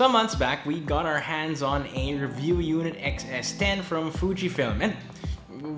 Some months back, we got our hands on a Review Unit XS10 from Fujifilm and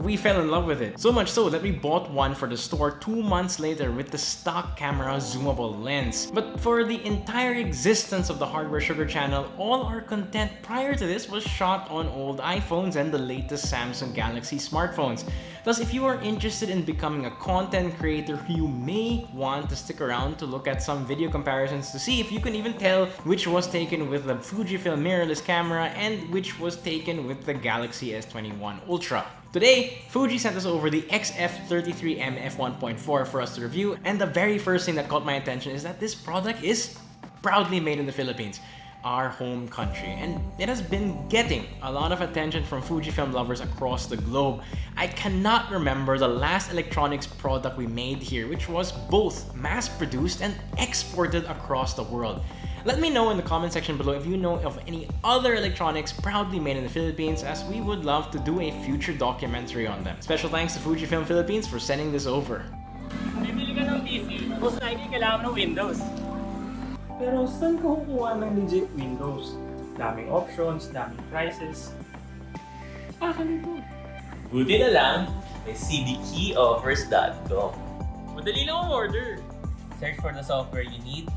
we fell in love with it. So much so that we bought one for the store two months later with the stock camera zoomable lens. But for the entire existence of the Hardware Sugar channel, all our content prior to this was shot on old iPhones and the latest Samsung Galaxy smartphones. Thus, if you are interested in becoming a content creator, you may want to stick around to look at some video comparisons to see if you can even tell which was taken with the Fujifilm mirrorless camera and which was taken with the Galaxy S21 Ultra. Today, Fuji sent us over the XF33M f1.4 for us to review, and the very first thing that caught my attention is that this product is proudly made in the Philippines our home country and it has been getting a lot of attention from Fujifilm lovers across the globe. I cannot remember the last electronics product we made here which was both mass-produced and exported across the world. Let me know in the comment section below if you know of any other electronics proudly made in the Philippines as we would love to do a future documentary on them. Special thanks to Fujifilm Philippines for sending this over. PC, most likely kailangan ng Windows. Pero saan ka kukuha ng legit Windows? Daming options, daming prices. Akin ito. Buti na lang, may cdkeyoffers.com. Madali lang ang order. Search for the software you need,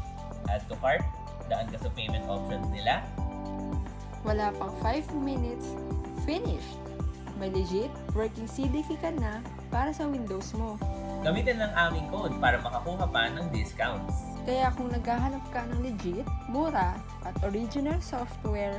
add to cart, daan ka sa payment options nila. Wala pang 5 minutes, finished! May legit working CDK ka na para sa Windows mo. Gamitin lang aming code para makakuha pa ng discounts. Kaya kung naghahanap ka ng legit, mura, at original software,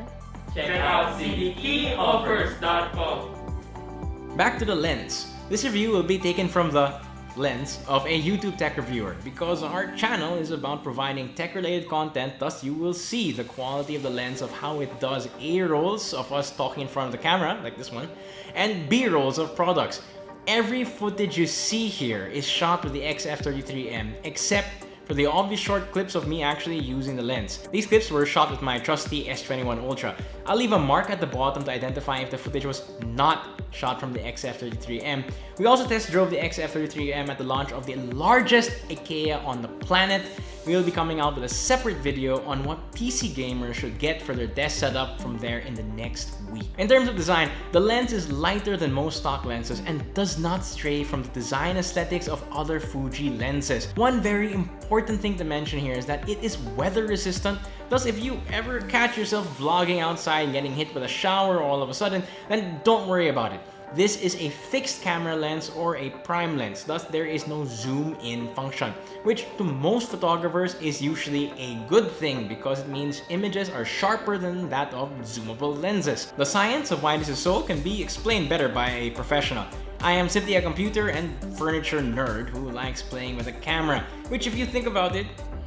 Check out cdkeyoffers.com. Back to the lens. This review will be taken from the lens of a YouTube tech reviewer because our channel is about providing tech-related content thus you will see the quality of the lens of how it does A-rolls of us talking in front of the camera, like this one, and B-rolls of products. Every footage you see here is shot with the XF33M except for the obvious short clips of me actually using the lens. These clips were shot with my trusty S21 Ultra. I'll leave a mark at the bottom to identify if the footage was not shot from the XF33M. We also test drove the XF33M at the launch of the largest IKEA on the planet. We will be coming out with a separate video on what PC gamers should get for their desk setup from there in the next week. In terms of design, the lens is lighter than most stock lenses and does not stray from the design aesthetics of other Fuji lenses. One very important thing to mention here is that it is weather resistant Thus, if you ever catch yourself vlogging outside and getting hit with a shower all of a sudden, then don't worry about it. This is a fixed camera lens or a prime lens, thus there is no zoom in function, which to most photographers is usually a good thing because it means images are sharper than that of zoomable lenses. The science of why this is so can be explained better by a professional. I am simply a computer and furniture nerd who likes playing with a camera, which if you think about it,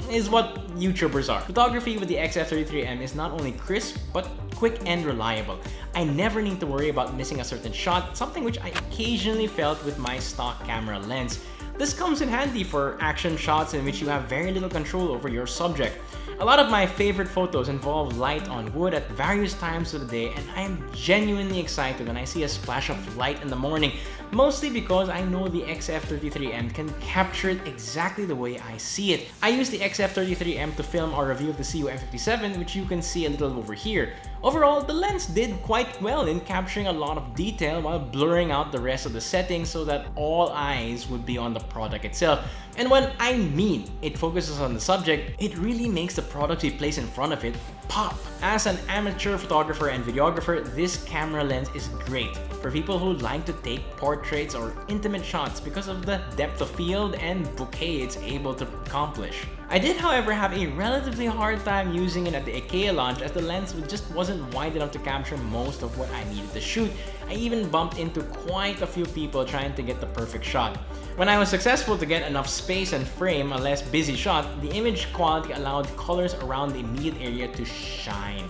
is what YouTubers are. Photography with the XF33M is not only crisp, but quick and reliable. I never need to worry about missing a certain shot, something which I occasionally felt with my stock camera lens. This comes in handy for action shots in which you have very little control over your subject. A lot of my favorite photos involve light on wood at various times of the day and I am genuinely excited when I see a splash of light in the morning, mostly because I know the XF33M can capture it exactly the way I see it. I use the XF33M to film our review of the CU-M57 which you can see a little over here. Overall, the lens did quite well in capturing a lot of detail while blurring out the rest of the settings so that all eyes would be on the product itself. And when I mean it focuses on the subject, it really makes the product we place in front of it pop. As an amateur photographer and videographer, this camera lens is great for people who like to take portraits or intimate shots because of the depth of field and bokeh it's able to accomplish. I did however have a relatively hard time using it at the IKEA launch as the lens just wasn't wide enough to capture most of what I needed to shoot. I even bumped into quite a few people trying to get the perfect shot. When I was successful to get enough space and frame a less busy shot, the image quality allowed colors around the immediate area to shine.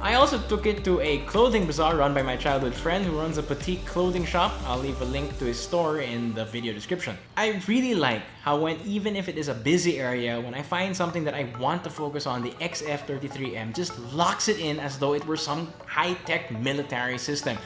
I also took it to a clothing bazaar run by my childhood friend who runs a petite clothing shop. I'll leave a link to his store in the video description. I really like how when even if it is a busy area, when I find something that I want to focus on, the XF33M just locks it in as though it were some high-tech military system.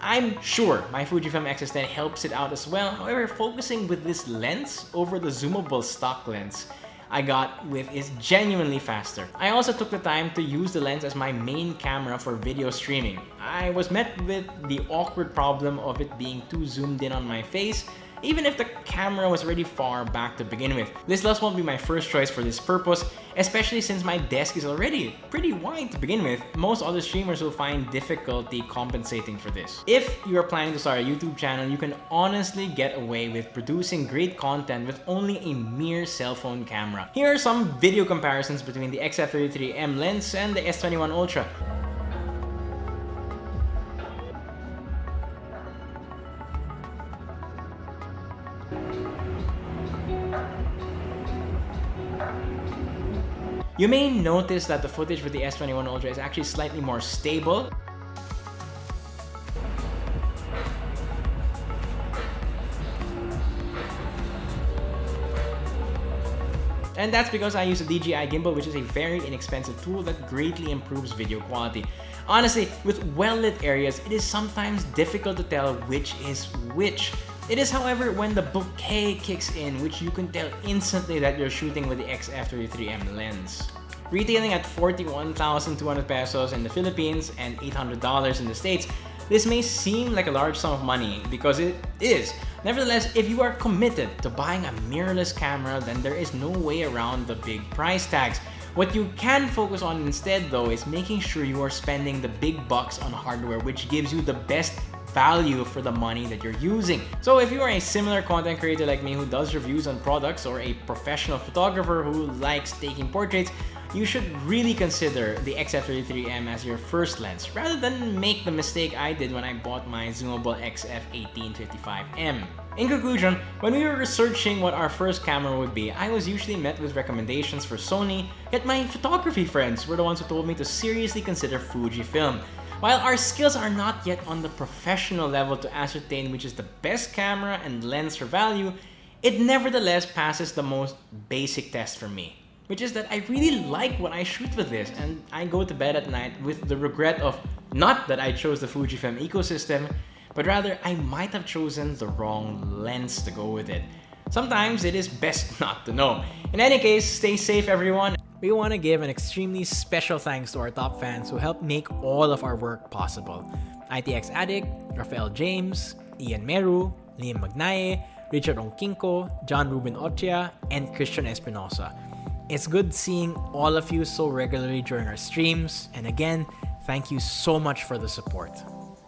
I'm sure my Fujifilm X-S10 helps it out as well. However, focusing with this lens over the zoomable stock lens, I got with is genuinely faster. I also took the time to use the lens as my main camera for video streaming. I was met with the awkward problem of it being too zoomed in on my face even if the camera was already far back to begin with. This lens won't be my first choice for this purpose, especially since my desk is already pretty wide to begin with. Most other streamers will find difficulty compensating for this. If you are planning to start a YouTube channel, you can honestly get away with producing great content with only a mere cell phone camera. Here are some video comparisons between the XF33M lens and the S21 Ultra. You may notice that the footage with the S21 Ultra is actually slightly more stable. And that's because I use a DJI gimbal which is a very inexpensive tool that greatly improves video quality. Honestly, with well-lit areas, it is sometimes difficult to tell which is which. It is however when the bokeh kicks in which you can tell instantly that you're shooting with the XF33M lens. Retailing at 41,200 pesos in the Philippines and $800 in the States, this may seem like a large sum of money because it is. Nevertheless, if you are committed to buying a mirrorless camera, then there is no way around the big price tags. What you can focus on instead though is making sure you are spending the big bucks on hardware which gives you the best value for the money that you're using. So if you are a similar content creator like me who does reviews on products or a professional photographer who likes taking portraits, you should really consider the XF33M as your first lens rather than make the mistake I did when I bought my zoomable XF1855M. In conclusion, when we were researching what our first camera would be, I was usually met with recommendations for Sony, yet my photography friends were the ones who told me to seriously consider Fujifilm. While our skills are not yet on the professional level to ascertain which is the best camera and lens for value, it nevertheless passes the most basic test for me. Which is that I really like what I shoot with this and I go to bed at night with the regret of not that I chose the Fujifilm ecosystem, but rather I might have chosen the wrong lens to go with it. Sometimes it is best not to know. In any case, stay safe everyone we want to give an extremely special thanks to our top fans who helped make all of our work possible. ITX Addict, Rafael James, Ian Meru, Liam Magnaye, Richard Onkinko, John Ruben Ochia, and Christian Espinosa. It's good seeing all of you so regularly during our streams, and again, thank you so much for the support.